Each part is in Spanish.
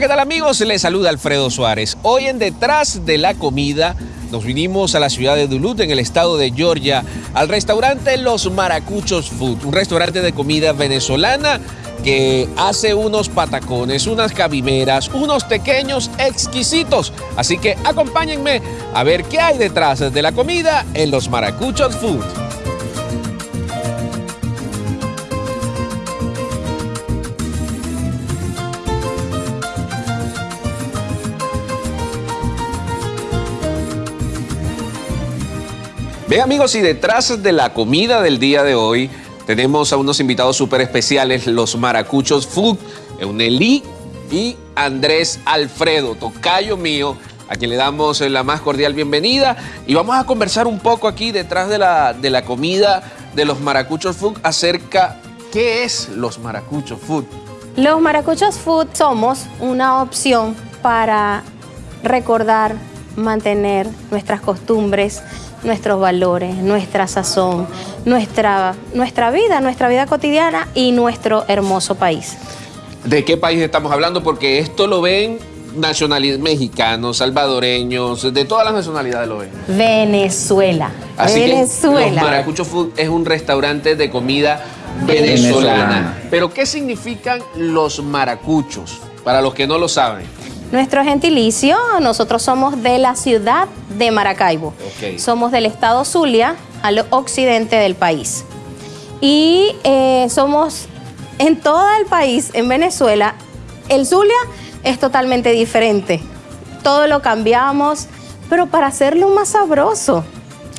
¿qué tal amigos? Les saluda Alfredo Suárez. Hoy en Detrás de la Comida nos vinimos a la ciudad de Duluth, en el estado de Georgia, al restaurante Los Maracuchos Food, un restaurante de comida venezolana que hace unos patacones, unas cabimeras, unos pequeños exquisitos. Así que acompáñenme a ver qué hay detrás de la comida en Los Maracuchos Food. Bien amigos, y detrás de la comida del día de hoy tenemos a unos invitados súper especiales, los Maracuchos Food, Euneli y Andrés Alfredo, tocayo mío, a quien le damos la más cordial bienvenida. Y vamos a conversar un poco aquí detrás de la, de la comida de los Maracuchos Food acerca qué es los Maracuchos Food. Los Maracuchos Food somos una opción para recordar, mantener nuestras costumbres, nuestros valores, nuestra sazón, nuestra, nuestra vida, nuestra vida cotidiana y nuestro hermoso país. ¿De qué país estamos hablando? Porque esto lo ven nacionalidades mexicanos, salvadoreños, de todas las nacionalidades lo ven. Venezuela. Así Venezuela. que los Maracucho Food es un restaurante de comida venezolana. Venezolana. Pero ¿qué significan los maracuchos? Para los que no lo saben. Nuestro gentilicio, nosotros somos de la ciudad de Maracaibo. Somos del estado Zulia, al occidente del país. Y eh, somos en todo el país, en Venezuela, el Zulia es totalmente diferente. Todo lo cambiamos, pero para hacerlo más sabroso.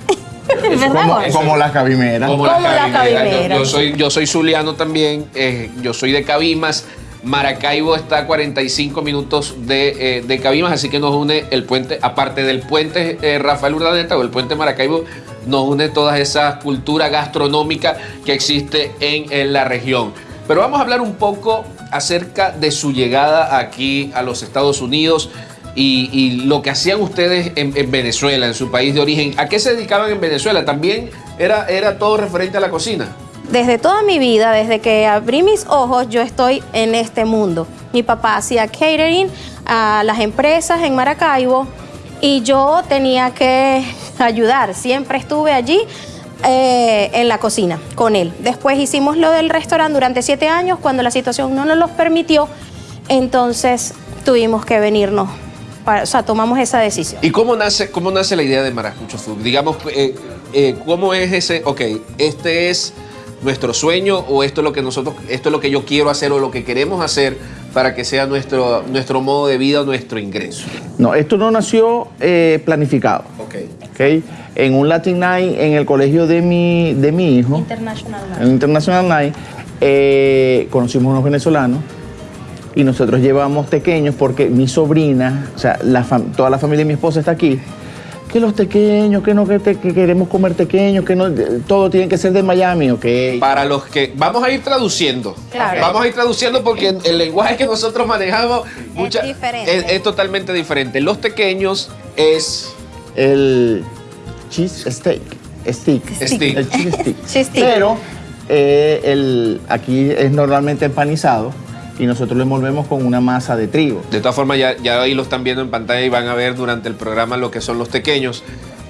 ¿Verdad, Como, como la cabimera. Como la Cabimera. Cabimera. Yo, yo soy, yo soy zuliano también, eh, yo soy de Cabimas. Maracaibo está a 45 minutos de, eh, de Cabimas, así que nos une el puente, aparte del puente eh, Rafael Urdaneta o el puente Maracaibo, nos une toda esa cultura gastronómica que existe en, en la región. Pero vamos a hablar un poco acerca de su llegada aquí a los Estados Unidos y, y lo que hacían ustedes en, en Venezuela, en su país de origen. ¿A qué se dedicaban en Venezuela? ¿También era, era todo referente a la cocina? Desde toda mi vida, desde que abrí mis ojos, yo estoy en este mundo. Mi papá hacía catering a las empresas en Maracaibo y yo tenía que ayudar. Siempre estuve allí eh, en la cocina con él. Después hicimos lo del restaurante durante siete años. Cuando la situación no nos los permitió, entonces tuvimos que venirnos. para- o sea, tomamos esa decisión. ¿Y cómo nace, cómo nace la idea de Maracucho Food? Digamos, eh, eh, ¿cómo es ese, ok, este es nuestro sueño o esto es lo que nosotros, esto es lo que yo quiero hacer o lo que queremos hacer para que sea nuestro, nuestro modo de vida o nuestro ingreso? No, esto no nació eh, planificado. Ok. ¿ok? En un Latin Night en el colegio de mi, de mi hijo, International en International Night, eh, conocimos unos venezolanos y nosotros llevamos pequeños porque mi sobrina, o sea, la fam- toda la familia de mi esposa está aquí. Que los pequeños, que no, que, te- que queremos comer pequeños, que no, todo tiene que ser de Miami, ¿ok? Para los que vamos a ir traduciendo. Claro. Vamos a ir traduciendo porque el lenguaje que nosotros manejamos mucha- diferente. es, es totalmente diferente. Los pequeños es el cheese steak. Stick. Stick. El cheese stick. Cheese stick. Pero eh, el, aquí es normalmente empanizado y nosotros lo envolvemos con una masa de trigo. De todas formas, ya, ya ahí lo están viendo en pantalla y van a ver durante el programa lo que son los pequeños.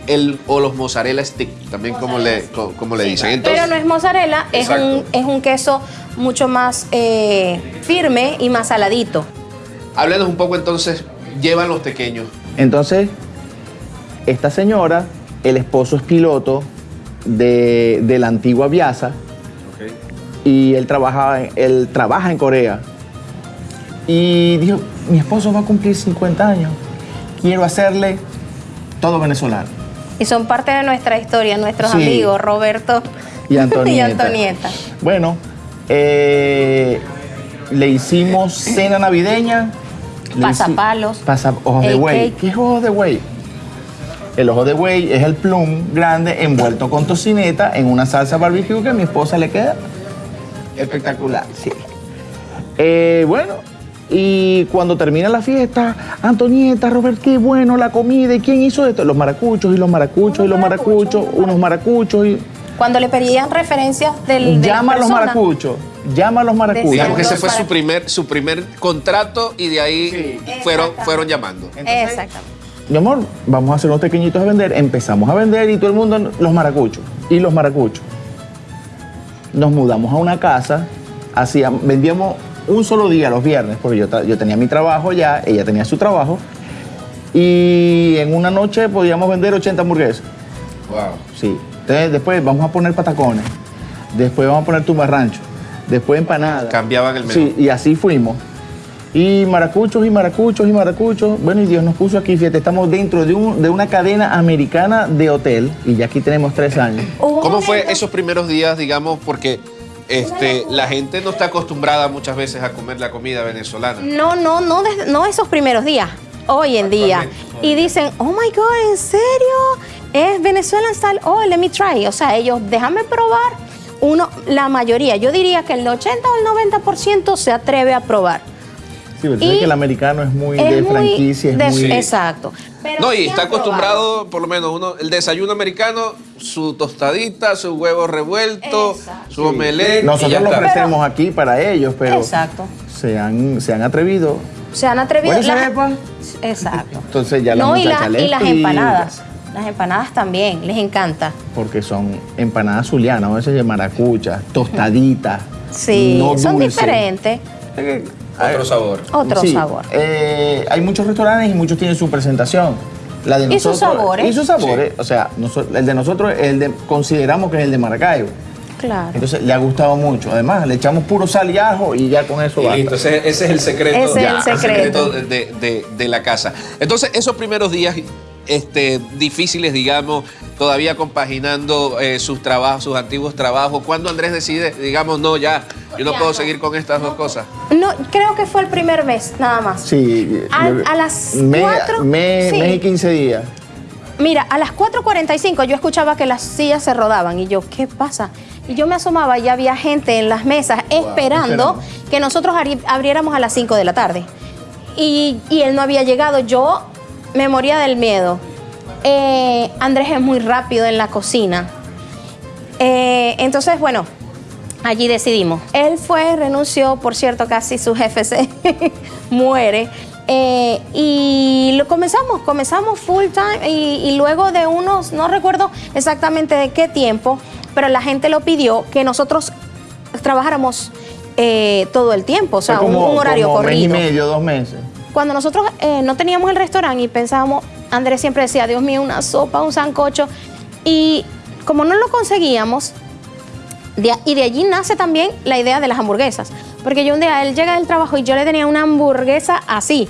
El, o los mozzarella stick, también como le, como le dicen. Entonces, Pero no es mozzarella, es un, es un queso mucho más eh, firme y más saladito. háblenos un poco entonces, llevan los pequeños. Entonces, esta señora, el esposo es piloto de, de la antigua Viasa y él trabaja, él trabaja en Corea. Y dijo, mi esposo va a cumplir 50 años, quiero hacerle todo venezolano. Y son parte de nuestra historia, nuestros Sí. amigos, Roberto Y Antonieta. y Antonieta. Bueno, eh, le hicimos cena navideña. Pasapalos. Pasa, ojos de buey. ¿Qué es ojos de buey? El ojo de buey es el plum grande envuelto con tocineta en una salsa barbecue que a mi esposa le queda espectacular. Sí. Eh, bueno, y cuando termina la fiesta, Antonieta, Robert, qué bueno la comida. ¿Y quién hizo esto? Los maracuchos y los maracuchos y los maracuchos, maracuchos, unos maracuchos y Cuando le pedían referencias del, de llama a los maracuchos. llama a los maracuchos. Digamos que ese fue su primer, su primer contrato y de ahí Sí. fueron, fueron llamando. Entonces, Exactamente. Mi amor, vamos a hacer unos pequeñitos a vender. Empezamos a vender y todo el mundo, los maracuchos. Y los maracuchos. Nos mudamos a una casa, hacíamos, vendíamos un solo día los viernes, porque yo, yo tenía mi trabajo ya, ella tenía su trabajo. Y en una noche podíamos vender 80 hamburguesas. Wow. Sí. Entonces después vamos a poner patacones. Después vamos a poner tumbarrancho. Después empanadas. Cambiaban el menú. Sí, y así fuimos. Y maracuchos y maracuchos y maracuchos. Bueno, y Dios nos puso aquí, fíjate, estamos dentro de, un- de una cadena americana de hotel y ya aquí tenemos tres años. ¿Cómo fue esos primeros días, digamos, porque este, la gente no está acostumbrada muchas veces a comer la comida venezolana? No, no, no, no esos primeros días, hoy en día. Y dicen, oh my God, ¿en serio? Es Venezuelan style, oh, let me try. O sea, ellos, déjame probar. Uno, la mayoría, yo diría que el 80 o el 90% se atreve a probar. Sí, pero tú Y sabes que el americano es muy Es de muy franquicia, es de- muy... Exacto. Pero No, y está acostumbrado, por lo menos uno, el desayuno americano, su tostadita, su huevo revuelto, Exacto. su omelette. y ya Nosotros lo ofrecemos aquí para ellos, pero Exacto. se han, se han atrevido. Se han atrevido. Bueno, las-. Exacto. Entonces ya las no, y, las- les y las empanadas. Las empanadas también, les encanta. Porque son empanadas zulianas, a veces de maracucha, tostaditas. Sí, no son diferentes. Otro sabor. Otro Sí, sabor. eh, hay muchos restaurantes y muchos tienen su presentación. La de Y sus nosotros- sabores. Y sus sabores. O sea, el de nosotros el de, consideramos que es el de Maracaibo. Claro. Entonces le ha gustado mucho. Además, le echamos puro sal y ajo y ya con eso basta. listo, ese, ese es el secreto, Ese el secreto. de- de la casa. Entonces, esos primeros días este, difíciles, digamos, todavía compaginando eh, sus trabajos, sus antiguos trabajos, cuando Andrés decide, digamos, no, ya, yo no Ya puedo no. seguir con estas dos cosas? No, creo que fue el primer mes, nada más. Sí. A- yo- a las me- cuatro, me- sí. mes y 15 días. Mira, a las 4.45 yo escuchaba que las sillas se rodaban y yo, ¿qué pasa? Y yo me asomaba y había gente en las mesas esperando esperando. que nosotros abri- abriéramos a las 5 de la tarde. Y, y él no había llegado. Yo me moría del miedo. Eh, Andrés es muy rápido en la cocina. Eh, entonces, bueno, allí decidimos. Él fue, renunció, por cierto, casi su jefe se muere. Eh, y lo comenzamos, comenzamos full time y, y luego de unos, no recuerdo exactamente de qué tiempo, pero la gente lo pidió que nosotros trabajáramos eh, todo el tiempo, o sea, un, un horario como mes y corrido. medio, dos meses. Cuando nosotros eh, no teníamos el restaurante y pensábamos, Andrés siempre decía, Dios mío, una sopa, un sancocho. Y como no lo conseguíamos, y de allí nace también la idea de las hamburguesas. Porque yo un día, él llega del trabajo y yo le tenía una hamburguesa así.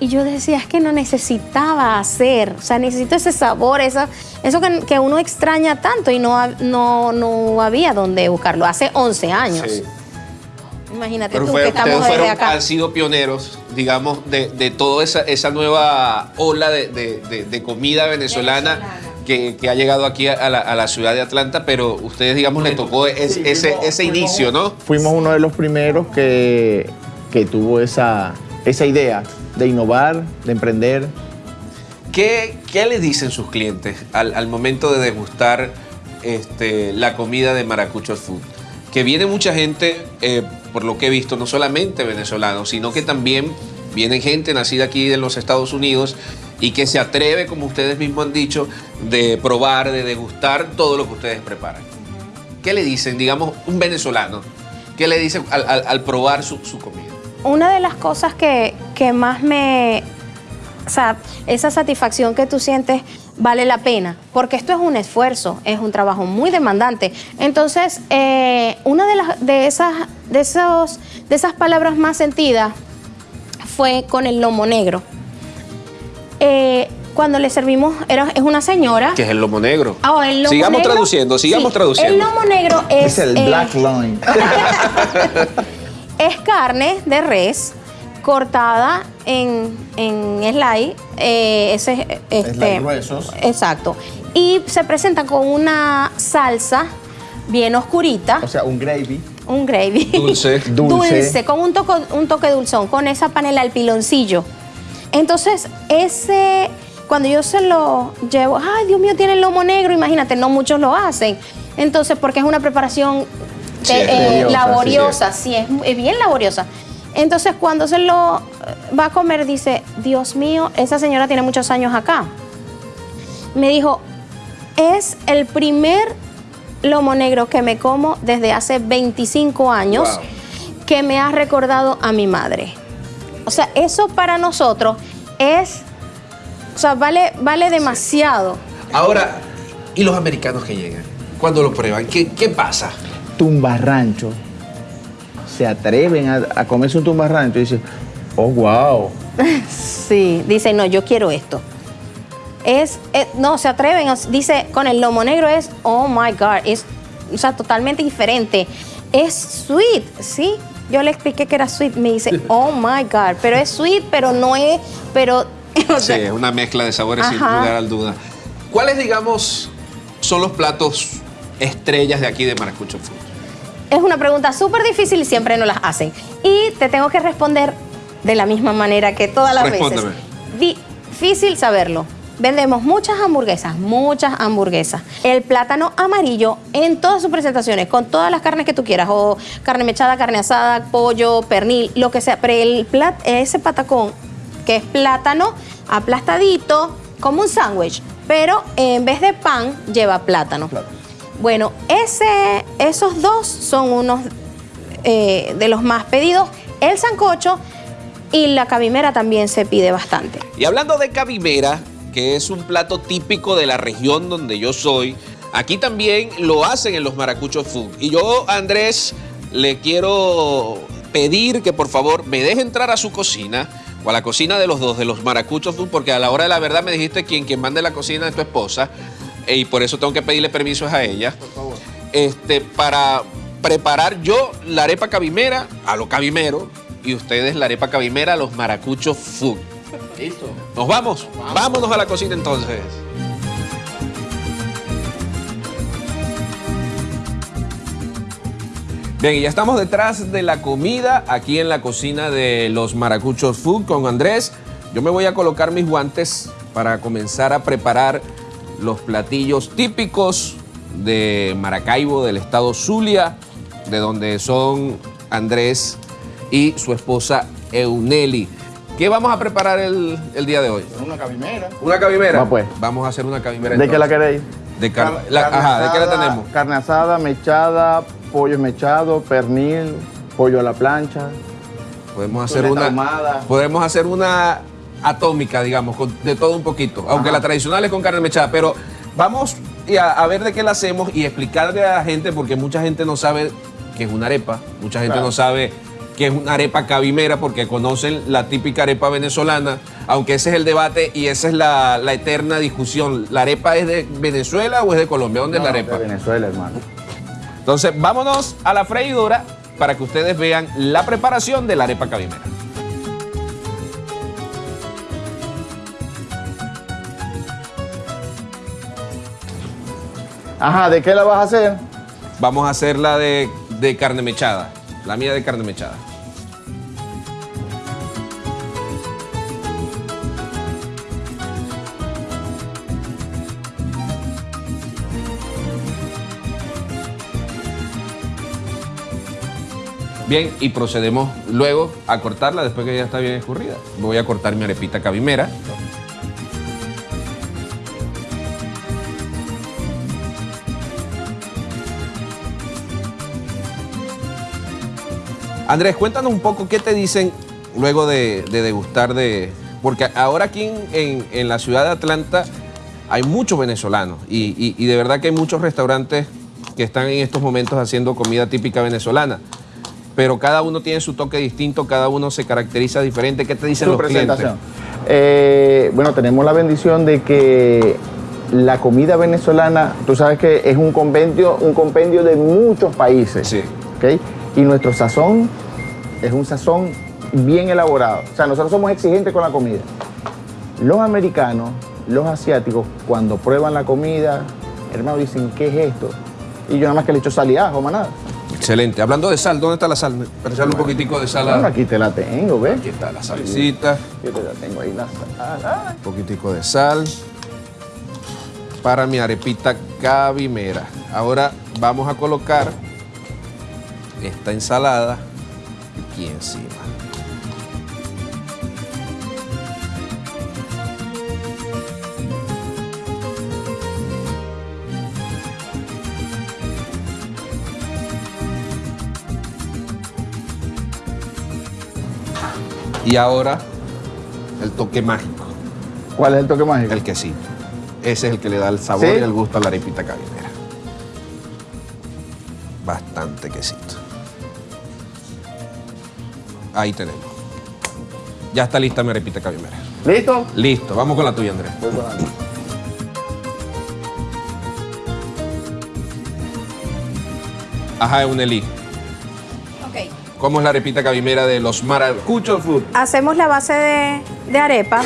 Y yo decía, es que no necesitaba hacer, o sea, necesito ese sabor, esa, eso que, uno extraña tanto y no, no, no había donde buscarlo. Hace 11 años. Imagínate Pero tú fue- que ustedes estamos desde fueron, acá. han sido pioneros, digamos, de, de toda esa, esa nueva ola de, de- de- de comida venezolana, Que, que ha llegado aquí a la, a la ciudad de Atlanta, pero ustedes, digamos, le tocó es- Sí, ese, fuimos- ese fuimos- inicio, ¿no? Fuimos uno de los primeros que, que tuvo esa, esa idea de innovar, de emprender. ¿Qué, qué le dicen sus clientes al, al momento de degustar este, la comida de Maracucho Food? Que viene mucha gente, eh, por lo que he visto, no solamente venezolanos, sino que también viene gente nacida aquí en los Estados Unidos y que se atreve, como ustedes mismos han dicho, de probar, de degustar todo lo que ustedes preparan. ¿Qué le dicen, digamos, un venezolano? ¿Qué le dicen al, al- probar su, su comida? Una de las cosas que, que más me... O sea, esa satisfacción que tú sientes vale la pena, porque esto es un esfuerzo, es un trabajo muy demandante. Entonces, eh, una de, las, de, esas, de, esos, de esas palabras más sentidas fue con el lomo negro. Eh, cuando le servimos, era, es una señora. Que es el lomo negro. Ah, el lomo sigamos negro. traduciendo, sigamos Sí, traduciendo. El lomo negro es, Es, el eh, black line. es carne de res cortada en, en slide, eh, ese, este, Slide gruesos. Exacto. Y se presenta con una salsa bien oscurita, o sea, un gravy. un gravy. Dulce. Dulce. con un, toco- un toque dulzón, con esa panela al piloncillo. Entonces, ese, cuando yo se lo llevo, ay, Dios mío, tiene el lomo negro, imagínate, no muchos lo hacen. Entonces, porque es una preparación Sí, eh, laboriosa, sí, es, es bien laboriosa. Entonces, cuando se lo eh, va a comer, dice, Dios mío, esa señora tiene muchos años acá. Me dijo, es el primer lomo negro que me como desde hace 25 años Wow. que me ha recordado a mi madre. O sea, eso para nosotros es, o sea, vale, vale demasiado. Ahora, ¿y los americanos que llegan? Cuando lo prueban, ¿qué, qué pasa? Tumbarrancho. Se atreven a, a comerse un tumbarrancho y dicen, oh, wow. Sí, dice, no, yo quiero esto. Es, eh, no, se atreven, dice, con el lomo negro es, oh my God, es, o sea, totalmente diferente. Es sweet, ¿sí? Yo le expliqué que era sweet, me dice, oh my God, pero es sweet, pero no es, pero, o Sí, sea, es una mezcla de sabores sin lugar al duda. ¿Cuáles, digamos, son los platos estrellas de aquí de Maracucho Food? Es una pregunta súper difícil y siempre nos las hacen. Y te tengo que responder de la misma manera que todas las Respóndeme. veces. Difícil saberlo. Vendemos muchas hamburguesas, muchas hamburguesas. El plátano amarillo en todas sus presentaciones, con todas las carnes que tú quieras, o carne mechada, carne asada, pollo, pernil, lo que sea. Pero el plat, ese patacón, que es plátano aplastadito, como un sándwich, pero en vez de pan lleva plátano. Bueno, ese, esos dos son unos eh, de los más pedidos. El sancocho y la cabimera también se pide bastante. Y hablando de cabimera, que es un plato típico de la región donde yo soy, aquí también lo hacen en los Maracucho Food. Y yo, Andrés, le quiero pedir que por favor me deje entrar a su cocina o a la cocina de los dos, de los Maracucho Food, porque a la hora de la verdad me dijiste quien, quien mande la cocina es tu esposa y por eso tengo que pedirle permiso a ella. Por favor. Este, para preparar yo la arepa cabimera a lo cabimero y ustedes la arepa cabimera a los Maracucho Food. Listo. Nos vamos. Vámonos a la cocina entonces. Bien, y ya estamos detrás de la comida aquí en la cocina de los Maracuchos Food con Andrés. Yo me voy a colocar mis guantes para comenzar a preparar los platillos típicos de Maracaibo, del estado Zulia, de donde son Andrés y su esposa Euneli. ¿Qué vamos a preparar el, el día de hoy? Una cabimera. ¿Una cabimera? Va, pues. Vamos a hacer una cabimera. ¿De qué la queréis? De car- Car- la- carne ajá, ¿de qué la asada, tenemos? Carne asada, mechada, pollo mechado, pernil, pollo a la plancha. Podemos hacer una. ahumada. Podemos hacer una atómica, digamos, con- de todo un poquito. Aunque Ajá. la tradicional es con carne mechada, pero vamos a, a ver de qué la hacemos y explicarle a la gente, porque mucha gente no sabe qué es una arepa, mucha gente Claro. no sabe qué es una arepa cabimera, porque conocen la típica arepa venezolana, aunque ese es el debate y esa es la, la eterna discusión. ¿La arepa es de Venezuela o es de Colombia? ¿Dónde es la No, arepa? De Venezuela, hermano. Entonces, vámonos a la freidora para que ustedes vean la preparación de la arepa cabimera. Ajá, ¿de qué la vas a hacer? Vamos a hacer la de, de carne mechada. La mía de carne mechada. Bien, y procedemos luego a cortarla después que ya está bien escurrida. Voy a cortar mi arepita cabimera. Andrés, cuéntanos un poco qué te dicen luego de, de degustar de... Porque ahora aquí en, en- en la ciudad de Atlanta hay muchos venezolanos y, y- y de verdad que hay muchos restaurantes que están en estos momentos haciendo comida típica venezolana. Pero cada uno tiene su toque distinto, cada uno se caracteriza diferente. ¿Qué te dicen Su los presentación. clientes? Eh, bueno, tenemos la bendición de que la comida venezolana, tú sabes que es un compendio, un compendio de muchos países. Sí. ¿ok? Y nuestro sazón es un sazón bien elaborado. O sea, nosotros somos exigentes con la comida. Los americanos, los asiáticos, cuando prueban la comida, hermano, dicen, ¿qué es esto? Y yo nada más que le echo sal y ajo, más nada. Excelente. Hablando de sal, ¿dónde está la sal? Para echarle un poquitico de sal. a- Bueno, aquí te la tengo, ¿ves? Aquí está la salecita. Yo te la tengo ahí la sal. Ay. Un poquitico de sal para mi arepita cabimera. Ahora vamos a colocar esta ensalada aquí encima. Y ahora el toque mágico, ¿Cuál es el toque mágico? el quesito. Ese es el que le da el sabor ¿Sí? y el gusto a la arepita cabimera. Bastante quesito. Ahí tenemos. Ya está lista mi arepita cabimera. ¿Listo? Listo, vamos con la tuya, Andrés. Voy con la mía. Ajá, Euneli. Ok. ¿Cómo es la arepita cabimera de los maracuchos food? Hacemos la base de, de arepa,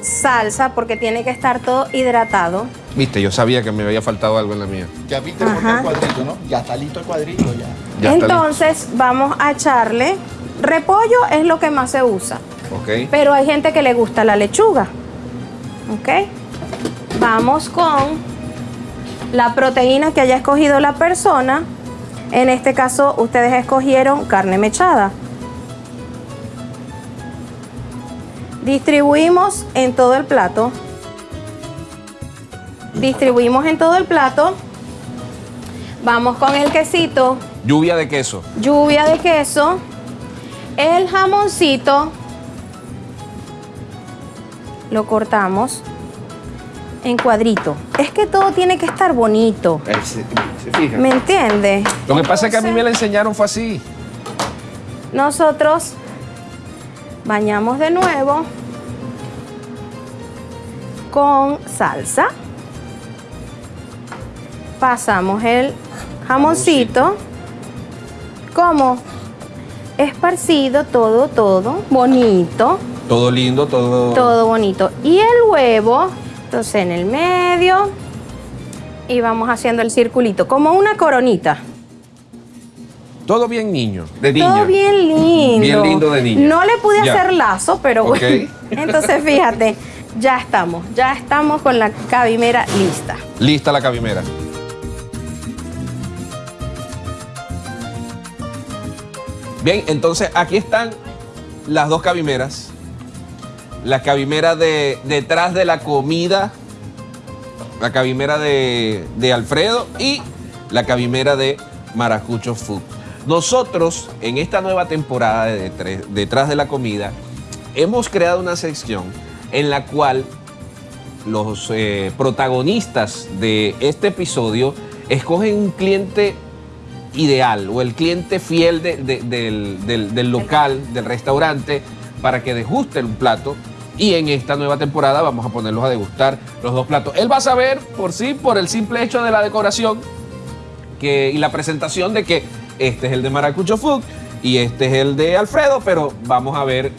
salsa, porque tiene que estar todo hidratado. Viste, yo sabía que me había faltado algo en la mía. Ya viste el cuadrito, ¿no? Ya está listo el cuadrito, ya. Entonces vamos a echarle, repollo es lo que más se usa, pero hay gente que le gusta la lechuga. ¿Ok? Vamos con la proteína que haya escogido la persona. En este caso, ustedes escogieron carne mechada. Distribuimos en todo el plato. Distribuimos en todo el plato. Vamos con el quesito, Lluvia de queso. lluvia de queso, el jamoncito, lo cortamos en cuadrito. Es que todo tiene que estar bonito, Eh, Se, se fija. ¿me entiende? Lo que pasa es que a mí me la enseñaron fue así. Nosotros bañamos de nuevo con salsa. Pasamos el jamoncito. como Esparcido todo, todo, bonito. Todo lindo, todo. Todo bonito. Y el huevo, entonces en el medio. Y vamos haciendo el circulito, como una coronita. Todo bien niño. De niña. Todo bien lindo. Bien lindo de niña. No le pude Ya. hacer lazo, pero bueno. Entonces fíjate, ya estamos, ya estamos con la cabimera lista. Lista la cabimera. Bien, entonces aquí están las dos cabimeras. La cabimera de detrás de la comida, la cabimera de, Alfredo y la cabimera de Maracucho Food. Nosotros, en esta nueva temporada de Detrás de la Comida, hemos creado una sección en la cual los eh, protagonistas de este episodio escogen un cliente ideal o el cliente fiel de- de- del, del- local, del restaurante, para que degusten un plato. Y en esta nueva temporada vamos a ponerlos a degustar los dos platos. Él va a saber por sí, por el simple hecho de la decoración que, y la presentación de que este es el de Maracucho Food y este es el de Alfredo, pero vamos a ver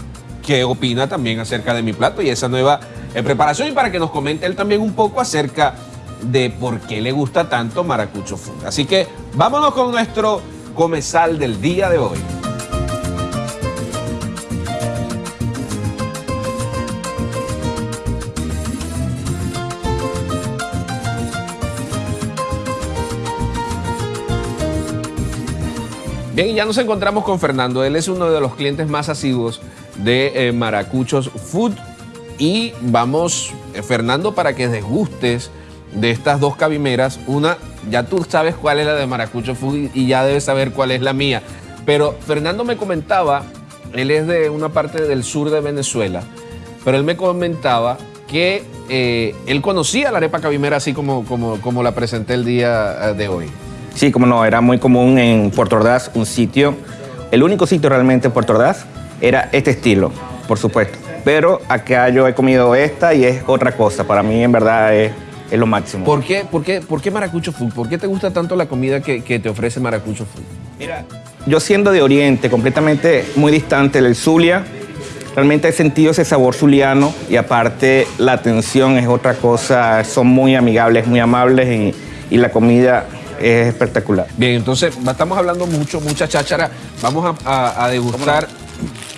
qué opina también acerca de mi plato y esa nueva eh, preparación y para que nos comente él también un poco acerca de por qué le gusta tanto Maracucho Food. Así que vámonos con nuestro comensal del día de hoy. Bien, y ya nos encontramos con Fernando. Él es uno de los clientes más asiduos de eh, Maracuchos Food. Y vamos, eh, Fernando, para que desgustes de estas dos cabimeras. Una, ya tú sabes cuál es la de Maracucho Food y- ya debes saber cuál es la mía. Pero Fernando me comentaba, él es de una parte del sur de Venezuela, pero él me comentaba que eh, él conocía la arepa cabimera así como, como, como la presenté el día eh, de hoy. Sí, como no, era muy común en Puerto Ordaz, un sitio, el único sitio realmente en Puerto Ordaz era este estilo, por supuesto. Pero acá yo he comido esta y es otra cosa, para mí en verdad es, es lo máximo. ¿Por qué, por, qué, ¿Por qué Maracucho Food? ¿Por qué te gusta tanto la comida que, que te ofrece Maracucho Food? Mira, yo siendo de Oriente, completamente muy distante del Zulia, realmente he sentido ese sabor zuliano y aparte la atención es otra cosa, son muy amigables, muy amables y, y la comida es espectacular. Bien, entonces estamos hablando mucho, mucha cháchara. Vamos a, a- a degustar.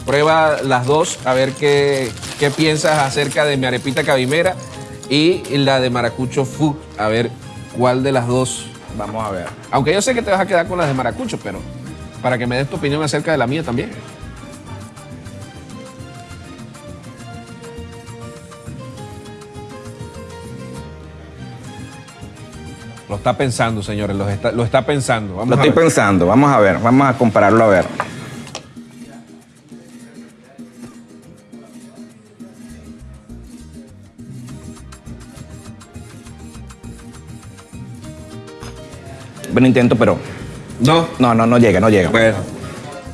Prueba las dos, a ver qué, qué piensas acerca de mi arepita cabimera y la de Maracucho Food. A ver cuál de las dos. Vamos a ver. Aunque yo sé que te vas a quedar con las de Maracucho, pero para que me des tu opinión acerca de la mía también. Lo está pensando, señores, lo está, lo está pensando. Vamos Lo estoy pensando. Vamos a ver, vamos a compararlo a ver. Buen intento, pero No, no, no, no llega, no llega. Bueno,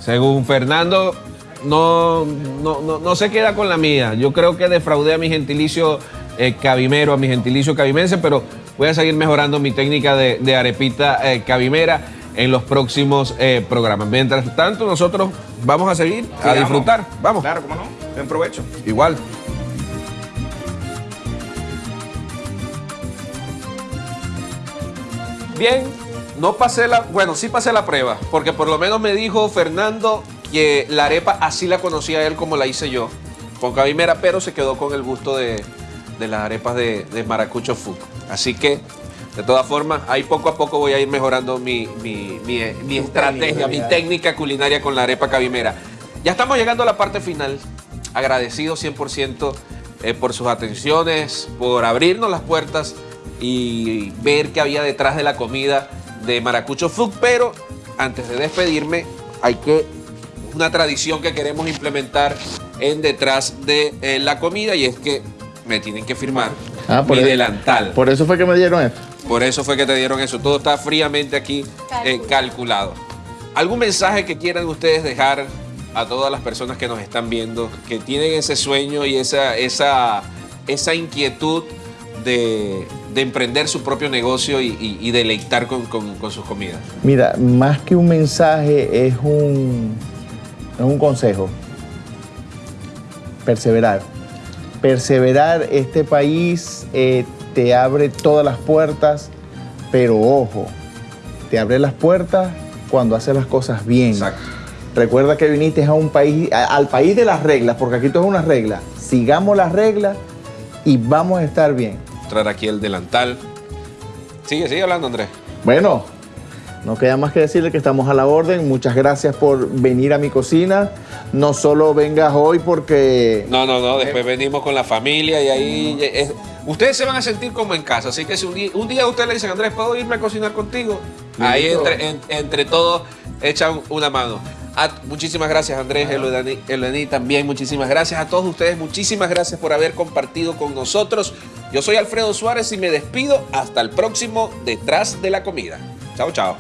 según Fernando, no, no, no, no se queda con la mía. Yo creo que defraudé a mi gentilicio eh, cabimero, a mi gentilicio cabimense, pero voy a seguir mejorando mi técnica de, de arepita eh, cabimera en los próximos eh, programas. Mientras tanto, nosotros vamos a seguir a disfrutar. Vamos, Claro, ¿cómo no? Buen provecho. igual. Bien, no pasé la, bueno, sí pasé la prueba, porque por lo menos me dijo Fernando que la arepa así la conocía él como la hice yo, con cabimera, pero se quedó con el gusto de, de las arepas de, de maracucho food. Así que, de todas formas, ahí poco a poco voy a ir mejorando mi, mi- mi- mi estrategia, mi técnica culinaria con la arepa cabimera. Ya estamos llegando a la parte final. Agradecido 100% eh, por sus atenciones, por abrirnos las puertas y ver qué había detrás de la comida de Maracucho Food. Pero antes de despedirme, hay que una tradición que queremos implementar en detrás de eh, la comida y es que me tienen que firmar Ah, por mi eso- delantal. Por eso fue que me dieron esto. Por eso fue que te dieron eso. Todo está fríamente aquí eh, calculado. ¿Algún mensaje que quieran ustedes dejar a todas las personas que nos están viendo, que tienen ese sueño y esa, esa, esa inquietud de, de emprender su propio negocio y, y- y deleitar con, con- con sus comidas? Mira, más que un mensaje, es un, es un consejo. Perseverar. Perseverar, este país eh, te abre todas las puertas, pero ojo, te abre las puertas cuando haces las cosas bien. Recuerda que viniste a un país, a- al país de las reglas, porque aquí todo es una regla. Sigamos las reglas y vamos a estar bien. Traer aquí el delantal. Sigue, sigue hablando, Andrés. Bueno, no queda más que decirle que estamos a la orden. Muchas gracias por venir a mi cocina. No solo vengas hoy porque... No, no, no. Después venimos con la familia y ahí. es- ustedes se van a sentir como en casa. Así que si un día, día ustedes le dicen, Andrés, ¿puedo irme a cocinar contigo? Ahí entre, en- entre todos echan una mano. Muchísimas gracias, Andrés, Elodani, Elodani también. Muchísimas gracias a todos ustedes. Muchísimas gracias por haber compartido con nosotros. Yo soy Alfredo Suárez y me despido. Hasta el próximo Detrás de la Comida. Chao, chao.